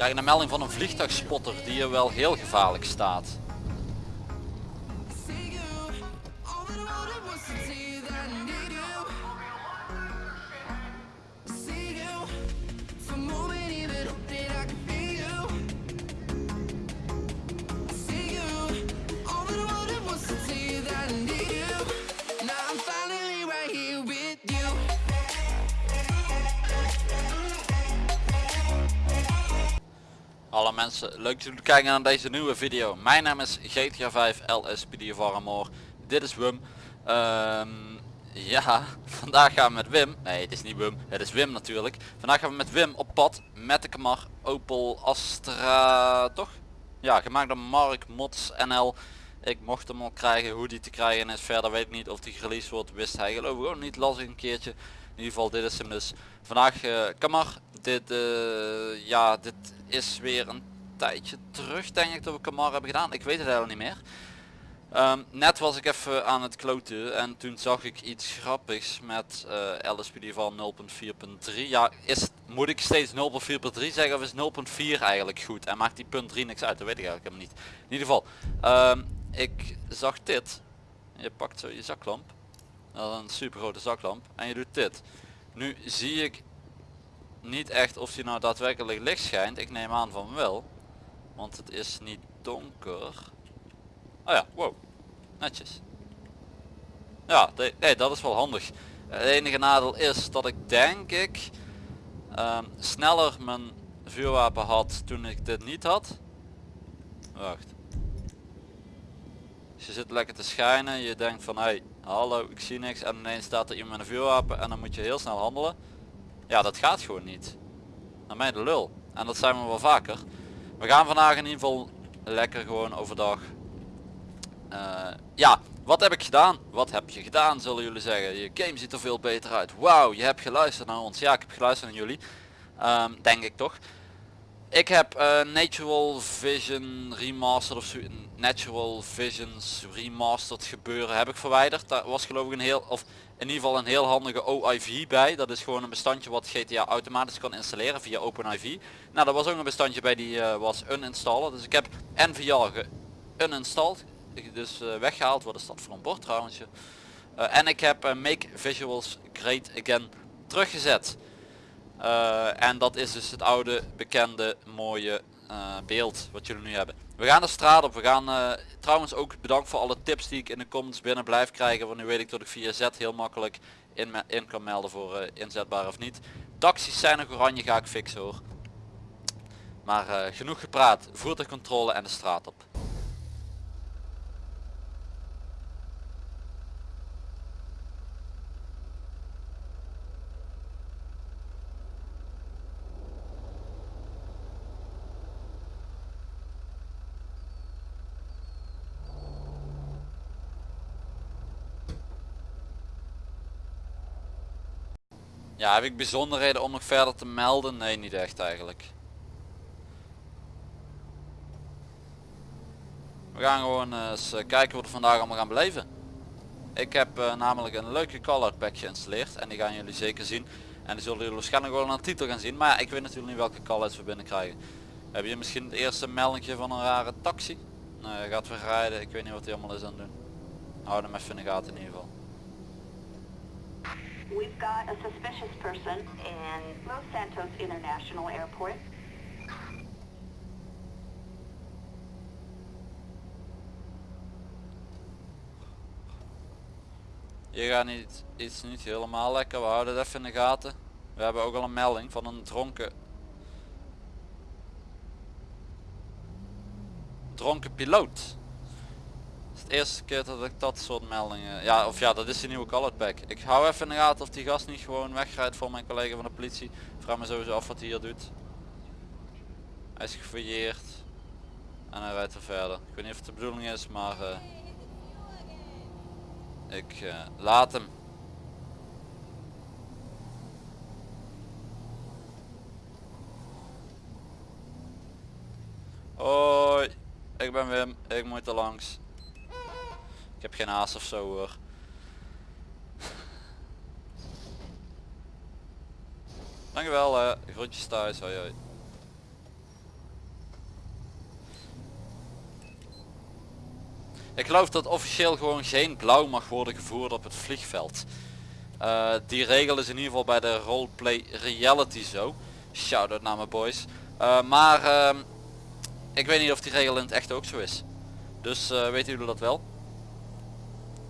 krijg een melding van een vliegtuigspotter die hier wel heel gevaarlijk staat. Alle mensen, leuk jullie kijken naar deze nieuwe video. Mijn naam is GTA 5 LSPD Varmore. Dit is Wim. Ehm, ja, vandaag gaan we met Wim. Nee, het is niet Wim, het is Wim natuurlijk. Vandaag gaan we met Wim op pad met de Camar Opel Astra, toch? Ja, gemaakt door Mark Mods NL. Ik mocht hem al krijgen, hoe die te krijgen is verder weet ik niet of die gereleased wordt, wist hij geloof ik ook niet, las ik een keertje. In ieder geval dit is hem dus. Vandaag uh, Camar, dit, uh, ja, dit is weer een tijdje terug denk ik dat we Camar hebben gedaan. Ik weet het helemaal niet meer. Um, net was ik even aan het kloten en toen zag ik iets grappigs met uh, LSPD van 0.4.3. Ja, is, moet ik steeds 0.4.3 zeggen of is 0.4 eigenlijk goed? En maakt die punt 3 niks uit? Dat weet ik eigenlijk helemaal niet. In ieder geval, um, ik zag dit. Je pakt zo je zaklamp. Dat is een super grote zaklamp. En je doet dit. Nu zie ik niet echt of die nou daadwerkelijk licht schijnt. Ik neem aan van wel. Want het is niet donker. Oh ja, wow. Netjes. Ja, nee, dat is wel handig. Het enige nadeel is dat ik denk ik um, sneller mijn vuurwapen had toen ik dit niet had. Wacht. Je zit lekker te schijnen. Je denkt van hey, hallo, ik zie niks. En ineens staat er iemand met een vuurwapen en dan moet je heel snel handelen. Ja, dat gaat gewoon niet. Naar mij de lul. En dat zijn we wel vaker. We gaan vandaag in ieder geval lekker gewoon overdag. Uh, ja, wat heb ik gedaan? Wat heb je gedaan zullen jullie zeggen. Je game ziet er veel beter uit. Wauw, je hebt geluisterd naar ons. Ja, ik heb geluisterd naar jullie. Um, denk ik toch. Ik heb uh, Natural Vision Remastered of Natural Visions Remastered gebeuren heb ik verwijderd. Daar was geloof ik een heel, of in ieder geval een heel handige OIV bij. Dat is gewoon een bestandje wat GTA automatisch kan installeren via OpenIV. Nou, dat was ook een bestandje bij die uh, was uninstallen. Dus ik heb NVR uninstalled, dus uh, weggehaald. Wat is dat voor een bord trouwens? Uh, en ik heb Make Visuals Great Again teruggezet. en dat is dus het oude, bekende, mooie beeld wat jullie nu hebben. We gaan de straat op. We gaan uh, trouwens ook bedankt voor alle tips die ik in de comments binnen blijf krijgen. Want nu weet ik dat ik via Z heel makkelijk in, in kan melden voor uh, inzetbaar of niet. Taxis zijn nog oranje, ga ik fixen hoor. Maar uh, genoeg gepraat. Voertuigcontrole en de straat op. Ja, heb ik bijzonderheden om nog verder te melden? Nee, niet echt eigenlijk. We gaan gewoon eens eh, kijken wat we vandaag allemaal gaan beleven. Ik heb uh, namelijk een leuke color pack geïnstalleerd en die gaan jullie zeker zien. En die zullen jullie waarschijnlijk wel de titel gaan zien. Maar ja, ik weet natuurlijk niet welke colors we binnen krijgen. Heb je misschien het eerste meldingje van een rare taxi? Gaat weer rijden. Ik weet niet wat hij allemaal is aan het doen. Hou hem even in de gaten in ieder geval. We've got a suspicious person in Los Santos International Airport. Je gaat niet, iets niet helemaal lekker, we houden het even in de gaten. We hebben ook al een melding van een dronken dronken piloot eerste keer dat ik dat soort meldingen... Ja, of ja, dat is die nieuwe colored pack. Ik hou even in de gaten of die gast niet gewoon wegrijdt voor mijn collega van de politie. Vraag me sowieso af wat hij hier doet. Hij is gefouilleerd. En hij rijdt er verder. Ik weet niet of het de bedoeling is, maar... Uh, ik uh, laat hem. Hoi, ik ben Wim, ik moet er langs. Ik heb geen haast of zo hoor. Dankjewel, eh. groetjes thuis. Hoi hoi. Ik geloof dat officieel gewoon geen blauw mag worden gevoerd op het vliegveld. Eh, die regel is in ieder geval bij de roleplay reality zo. Shoutout naar mijn boys. Eh, maar ehm, ik weet niet of die regel in het echt ook zo is. Dus weten jullie dat wel?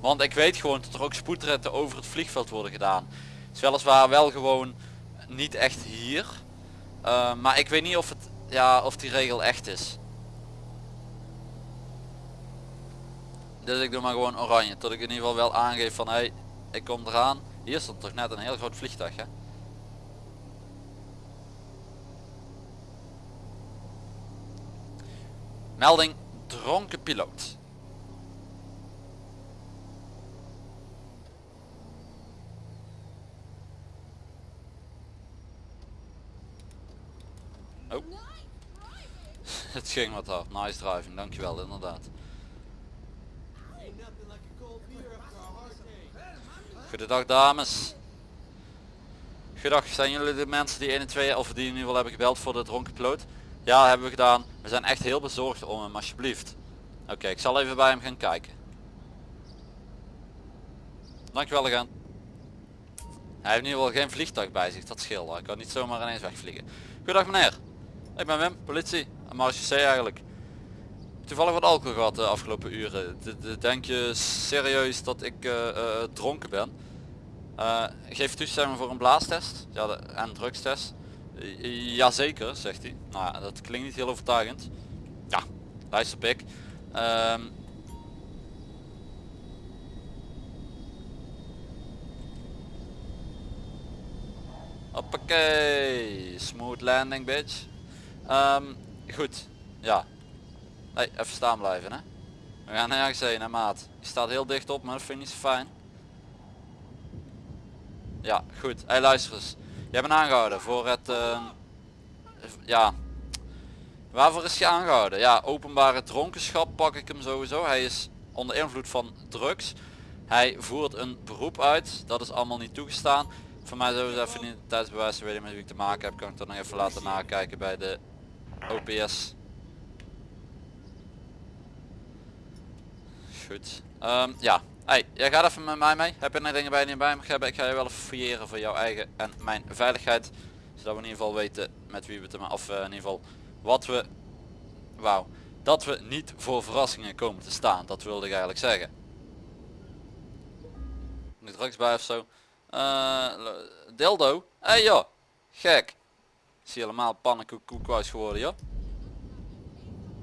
Want ik weet gewoon dat er ook spoedretten over het vliegveld worden gedaan. Het is weliswaar wel gewoon niet echt hier. maar ik weet niet of, het, ja, of die regel echt is. Dus ik doe maar gewoon oranje. Tot ik in ieder geval wel aangeef van hey, ik kom eraan. Hier stond toch net een heel groot vliegtuig hè. Melding dronken piloot. Oh. Het ging wat hard. Nice driving, dankjewel inderdaad. Goedendag dames. Goedendag, zijn jullie de mensen die 1 en 2 of die in ieder geval hebben gebeld voor de dronken piloot? Ja, hebben we gedaan. We zijn echt heel bezorgd om hem alsjeblieft. Oké, ik zal even bij hem gaan kijken. Dankjewel agent. Hij heeft in ieder geval geen vliegtuig bij zich, dat scheelt. Hij kan niet zomaar ineens wegvliegen. Goedendag meneer. Ik ben Wim, politie. En C eigenlijk. Toevallig wat alcohol gehad de afgelopen uren. denk je serieus dat ik uh, uh, dronken ben? Uh, geef toestemming voor een blaastest ja, de, en drugstest. Jazeker, zegt hij. Nou, dat klinkt niet heel overtuigend. Ja, luister pik. Um, Hoppakee, smooth landing bitch. Um, goed, ja. Hey, even staan blijven hè. We gaan nergens heen hè maat. Je staat heel dicht op maar dat vind ik niet zo fijn. Ja, goed. Hey luister eens. Jij bent aangehouden voor het... Uh, ja... Waarvoor is je aangehouden? Ja, openbare dronkenschap pak ik hem sowieso. Hij is onder invloed van drugs. Hij voert een beroep uit. Dat is allemaal niet toegestaan. Voor mij sowieso even niet tijdsbewijs weten met wie ik te maken heb. Kan ik dan nog even laten nakijken bij de OPS. Goed. Um, ja, Hey, jij gaat even met mij mee. Heb je nog dingen bij je bij me hebben? Ik ga je wel fouilleren voor jouw eigen en mijn veiligheid. Zodat we in ieder geval weten met wie we te maken. Of uh, in ieder geval wat we... Wauw. Dat we niet voor verrassingen komen te staan. Dat wilde ik eigenlijk zeggen. Niet drugs bij of zo. Uh, dildo. Hé hey, joh. Gek. Ik zie helemaal pannenkoek geworden joh.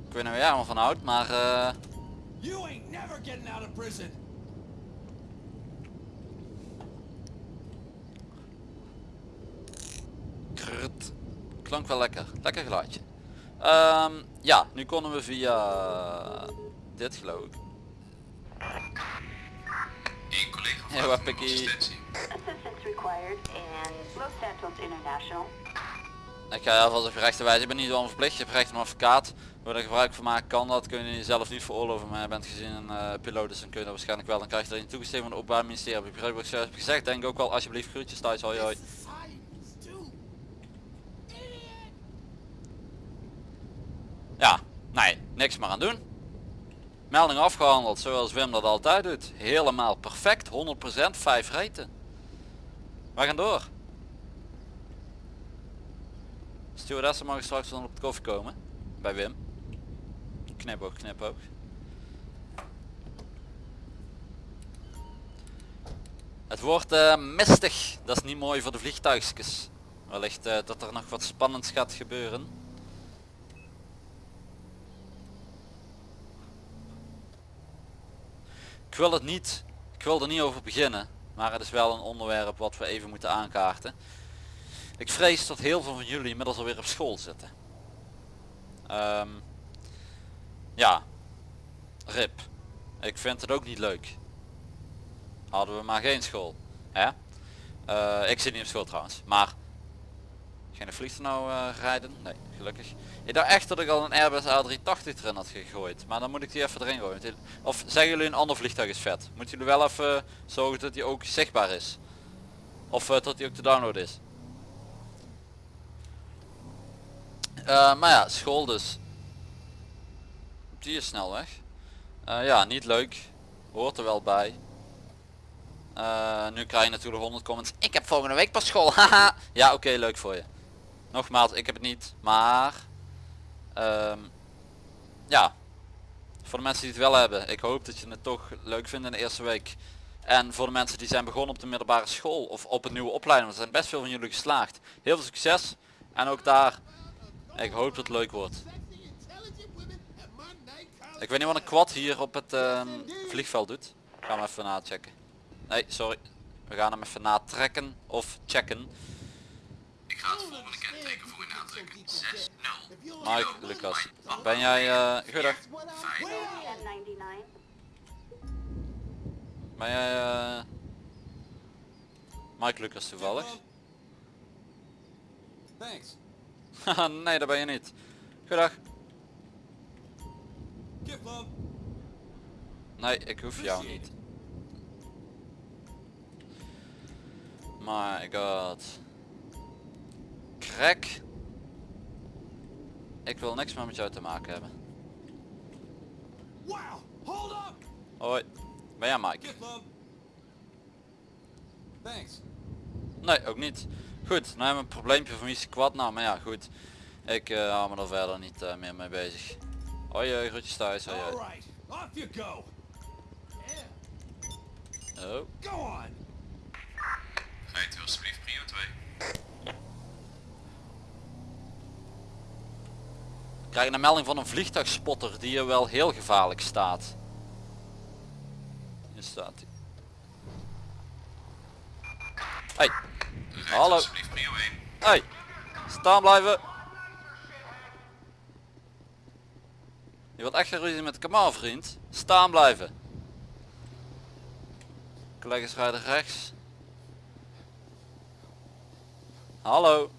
Ik weet niet waar jij allemaal van houdt, maar... Uh... You ain't never getting out of prison. Krrt. Klank wel lekker. Lekker geluidje. Um, ja, nu konden we via dit geloof ik. Een collega ja, wat pikkie. Ik ga even rechten wijzen. Ik ben niet zo verplicht. Je hebt recht op een advocaat. Waar er gebruik van maken kan dat. Kun je zelf niet veroorloven. Maar je bent gezien een uh, piloot. Dus kun je dat waarschijnlijk wel. Dan krijg je er in toegestemd van het openbaar ministerie. Heb ik begrepen heb gezegd. Denk ook wel alsjeblieft groetjes thuis. Hoi hoi. Ja, nee, niks meer aan doen. Melding afgehandeld zoals Wim dat altijd doet. Helemaal perfect, 100% 5 reten. We gaan door. Stewardessen mogen straks dan op de koffie komen. Bij Wim. Knipoog, knipoog. Het wordt uh, mistig. Dat is niet mooi voor de vliegtuigjes. Wellicht uh, dat er nog wat spannends gaat gebeuren. Ik wil het niet, ik wil er niet over beginnen, maar het is wel een onderwerp wat we even moeten aankaarten. Ik vrees dat heel veel van jullie inmiddels alweer op school zitten. Um, ja, rip. Ik vind het ook niet leuk. Hadden we maar geen school. Hè? Uh, ik zit niet op school trouwens, maar geen vliegtuig nou uh, rijden? Nee, gelukkig. Ik dacht echt dat ik al een Airbus A380 erin had gegooid. Maar dan moet ik die even erin gooien. Of zeggen jullie een ander vliegtuig is vet? Moeten jullie wel even zorgen dat die ook zichtbaar is? Of dat die ook te downloaden is? Uh, maar ja, school dus. Die is snel weg. Eh, ja, niet leuk. Hoort er wel bij. Eh, nu krijg je natuurlijk 100 comments. Ik heb volgende week pas school. Haha. ja, oké, leuk voor je. Nogmaals, ik heb het niet. Maar... ehm, ja. Voor de mensen die het wel hebben. Ik hoop dat je het toch leuk vindt in de eerste week. En voor de mensen die zijn begonnen op de middelbare school. Of op een nieuwe opleiding. Want er zijn best veel van jullie geslaagd. Heel veel succes. En ook daar. Ik hoop dat het leuk wordt. Ik weet niet wat een quad hier op het ehm, vliegveld doet. Gaan we even nachecken. Nee, sorry. We gaan hem even natrekken of checken. Ik ga het volgende kenteken voor u nadrukken. 6-0. Mike, Lucas. Ben jij... eh goedendag. Ben jij... eh Mike Lucas toevallig? Thanks. Haha, nee, dat ben je niet. Goedendag. Kiplum. Nee, ik hoef jou niet. My god. Crack. Ik wil niks meer met jou te maken hebben. Wow. Hold up. Hoi. Ben jij Mike? Thanks. Nee, ook niet. Goed, nou hebben we een probleempje van wie kwad nou, maar ja goed. Ik eh, hou me er verder niet eh, meer mee bezig. Hoi, eh, groetjes thuis. Hoi. Oh. Go on. Rijdt u alsjeblieft prio 2. Ik krijg een melding van een vliegtuigspotter die er wel heel gevaarlijk staat. Hier staat hij. Hey, Hallo. alsjeblieft prio 1. hey, staan blijven. Je wilt echt geen ruzie met de kamal vriend. Staan blijven. Collega's rijden rechts. Hallo.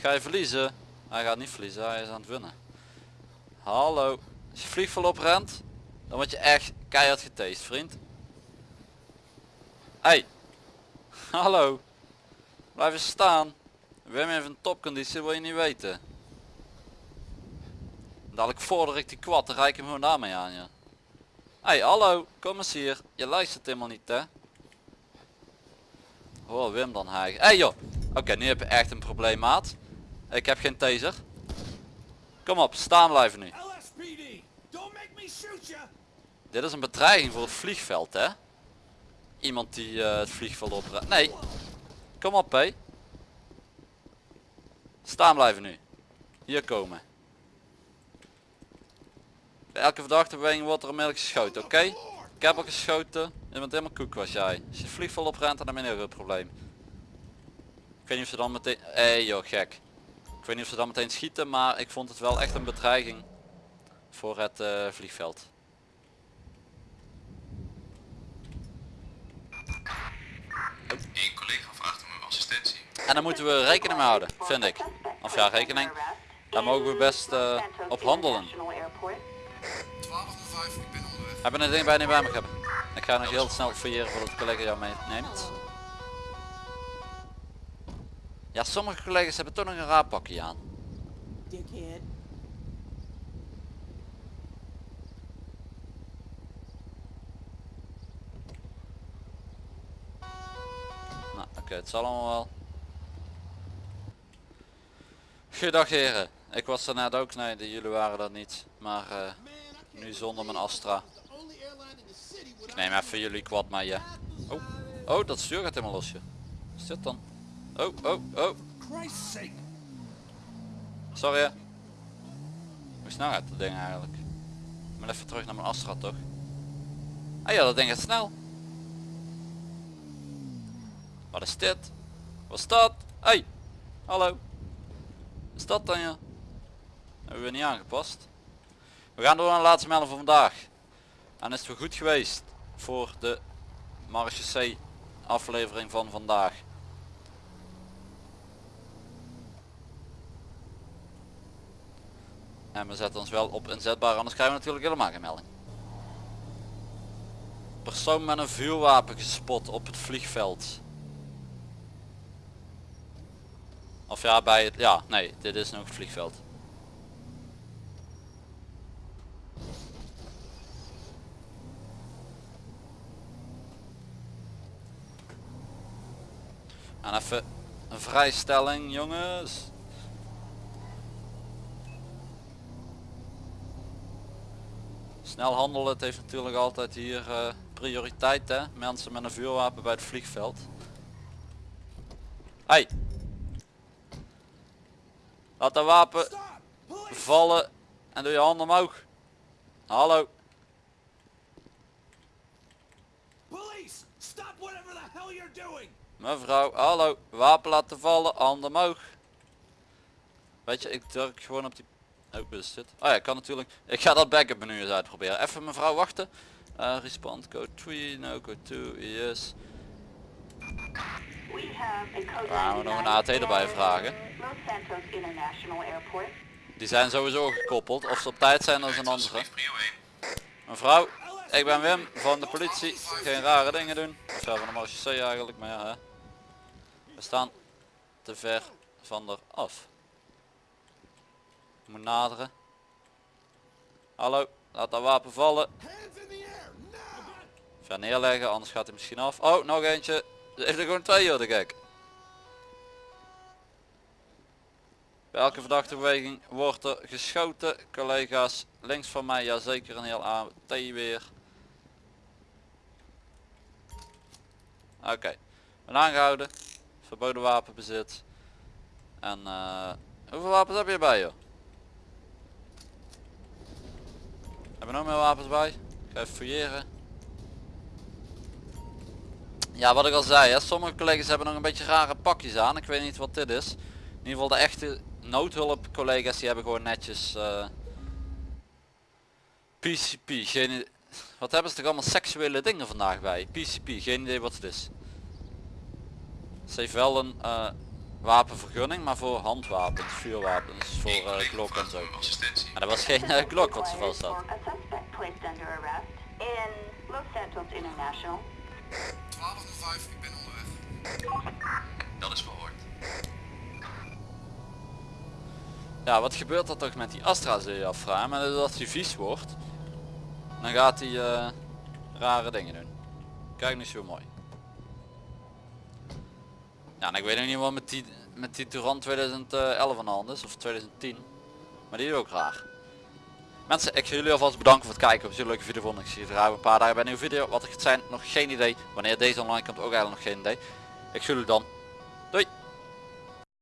Ga je verliezen? Hij gaat niet verliezen, hij is aan het winnen. Hallo. Als je vliegval oprent, dan word je echt keihard geteest, vriend. Hey. Hallo. Blijf eens staan. We hebben even een topconditie, wil je niet weten. Dadelijk vorder ik die kwad, dan rijk ik hem gewoon daarmee aan je. Hey, hallo, kom eens hier. Je luistert helemaal niet, hè? Hoor Wim dan hijgen. Hey joh. Oké, nu heb je echt een probleem, maat. Ik heb geen taser. Kom op, staan blijven nu. Dit is een bedreiging voor het vliegveld, hè? Iemand die eh, het vliegveld op. Nee. Kom op, hé. Staan blijven nu. Hier komen. Elke verdachte beweging wordt er onmiddellijk geschoten, oké? Ik heb al geschoten. Je bent helemaal koek was jij. Als je het vliegveld oprent, dan heb je een probleem. Ik weet niet of ze dan meteen... Hé hey, joh, gek. Ik weet niet of ze dan meteen schieten, maar ik vond het wel echt een bedreiging voor het eh, vliegveld. Eén collega vraagt om uw assistentie. En daar moeten we rekening mee houden, vind ik. Of ja, rekening. Daar mogen we best eh, op handelen. 1205, ik ben onderweg. Hebben een ding bij niet bij me hebben. Ik ga nog heel snel fouilleren voordat de collega jou meeneemt. Ja, sommige collega's hebben toch nog een raar pakje aan. Oké, het zal allemaal wel. Goedendag heren. Ik was er net ook, nee, jullie waren dat niet. Maar eh, nu zonder mijn Astra. Ik neem even jullie quad mee, ja. Oh, oh, dat stuur gaat helemaal losje. Wat is dit dan? Oh, oh, oh. Sorry. Hoe snel gaat dat ding eigenlijk? Ik moet even terug naar mijn Astra toch? Ah ja, dat ding gaat snel. Wat is dit? Wat is dat? Hey, hallo. Is dat dan ja? Hebben we niet aangepast. We gaan door naar de laatste melding van vandaag. En is het goed geweest voor de Marche C aflevering van vandaag. En we zetten ons wel op inzetbaar, anders krijgen we natuurlijk helemaal geen melding. Persoon met een vuurwapen gespot op het vliegveld. Of ja, bij het... Ja, nee, dit is nog het vliegveld. En even een vrijstelling, jongens. Snel handelen, het heeft natuurlijk altijd hier eh, prioriteit, hè. Mensen met een vuurwapen bij het vliegveld. Hey, Laat dat wapen vallen en doe je handen omhoog. Hallo. Police! Stop whatever the hell you're doing! Mevrouw, hallo. Wapen laten vallen, handen omhoog. Weet je, ik druk gewoon op die... Oh, is dit? Oh ja, ik kan natuurlijk... Ik ga dat backup menu eens uitproberen. Even mevrouw wachten. Eh respond code 3, no code 2, yes. Gaan we nog een 99 AT erbij vragen? Los Santos International Airport. Die zijn sowieso gekoppeld. Of ze op tijd zijn, dat is een andere. Alsjeblieft, prio 1. Mevrouw, ik ben Wim van de politie. Geen rare dingen doen. Of ja, van de marechaussee eigenlijk, maar ja hè. We staan te ver van er af. Ik moet naderen. Hallo, laat dat wapen vallen. Ver neerleggen, anders gaat hij misschien af. Oh, nog eentje. Ze heeft er gewoon twee joh, de gek. Bij elke verdachte beweging wordt er geschoten. Collega's, links van mij, ja zeker een heel AT weer. Oké, ben aangehouden. Verboden wapenbezit. En eh, hoeveel wapens heb je bij joh? Hebben we nog meer wapens bij? Ik ga even fouilleren. Ja, wat ik al zei, hè, sommige collega's hebben nog een beetje rare pakjes aan. Ik weet niet wat dit is. In ieder geval de echte noodhulp collega's die hebben gewoon netjes eh, PCP. Geen, i- wat hebben ze toch allemaal seksuele dingen vandaag bij? PCP, geen idee wat het is. Ze heeft wel een eh, wapenvergunning, maar voor handwapens, vuurwapens, voor uh, Glock en zo. Maar dat was geen eh, Glock wat ze vast had. placed under arrest in Los Santos International. 1205, ik ben onderweg. Dat is verhoord. Ja, wat gebeurt er toch met die Astra zul je afvragen. Als hij vies wordt, dan gaat hij eh, rare dingen doen. Kijk niet zo mooi. Ja, en ik weet nog niet wat met die, met die Touran 2011 aan de hand is, of 2010. Maar die is ook raar. Mensen, ik ga jullie alvast bedanken voor het kijken. Op een leuke video vonden. Ik zie je een paar dagen bij een nieuwe video. Wat het gaat zijn, nog geen idee. Wanneer deze online komt, ook eigenlijk nog geen idee. Ik zie jullie dan.